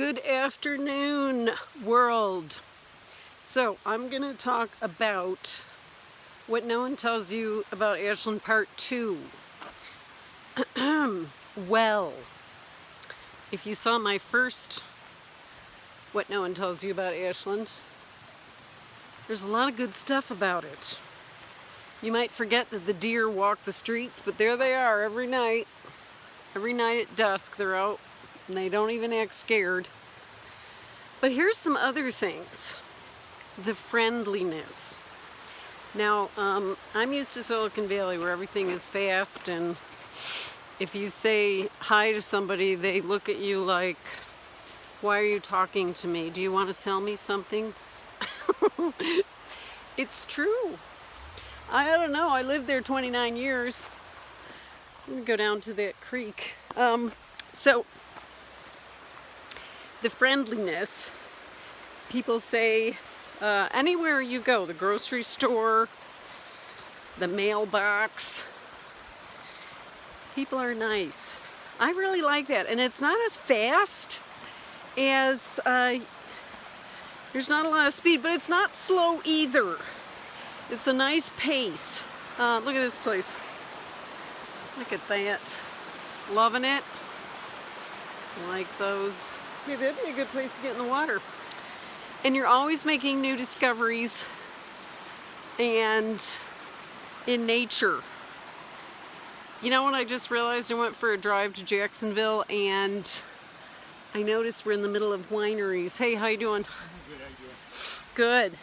Good afternoon, world. So, I'm going to talk about what no one tells you about Ashland Part 2. well, if you saw my first What No One Tells You About Ashland, there's a lot of good stuff about it. You might forget that the deer walk the streets, but there they are every night. Every night at dusk, they're out and they don't even act scared. But here's some other things. The friendliness. Now, um, I'm used to Silicon Valley where everything is fast and if you say hi to somebody, they look at you like, why are you talking to me? Do you want to sell me something? it's true. I don't know. I lived there 29 years. Going to go down to that creek. Um, so the friendliness. People say uh, anywhere you go, the grocery store, the mailbox, people are nice. I really like that. And it's not as fast as, uh, there's not a lot of speed, but it's not slow either. It's a nice pace. Uh, look at this place. Look at that. Loving it. Like those Hey, that'd be a good place to get in the water. And you're always making new discoveries and in nature. You know what I just realized? I went for a drive to Jacksonville and I noticed we're in the middle of wineries. Hey, how you doing? Good? Good.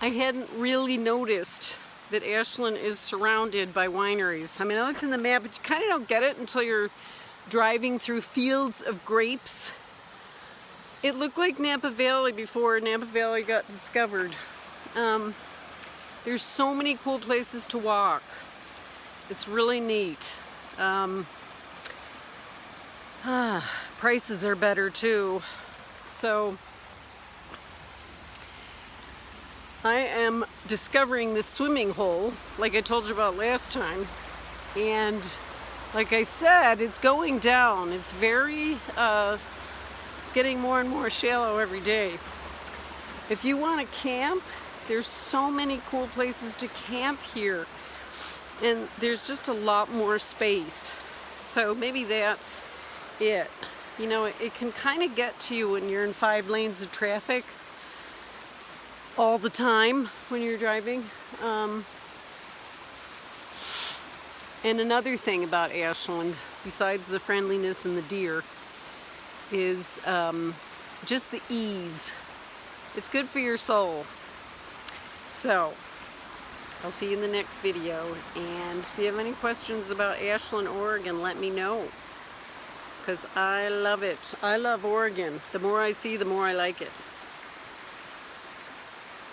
I hadn't really noticed that Ashland is surrounded by wineries. I mean, I looked in the map, but you kind of don't get it until you're driving through fields of grapes. It looked like Napa Valley before Napa Valley got discovered. Um, there's so many cool places to walk. It's really neat. Um, ah, prices are better too. So I am discovering this swimming hole like I told you about last time and like I said, it's going down. It's very, uh, it's getting more and more shallow every day. If you want to camp, there's so many cool places to camp here. And there's just a lot more space. So maybe that's it. You know, it, it can kind of get to you when you're in five lanes of traffic all the time when you're driving. Um, and another thing about Ashland, besides the friendliness and the deer, is um, just the ease. It's good for your soul. So, I'll see you in the next video. And if you have any questions about Ashland, Oregon, let me know. Because I love it. I love Oregon. The more I see, the more I like it.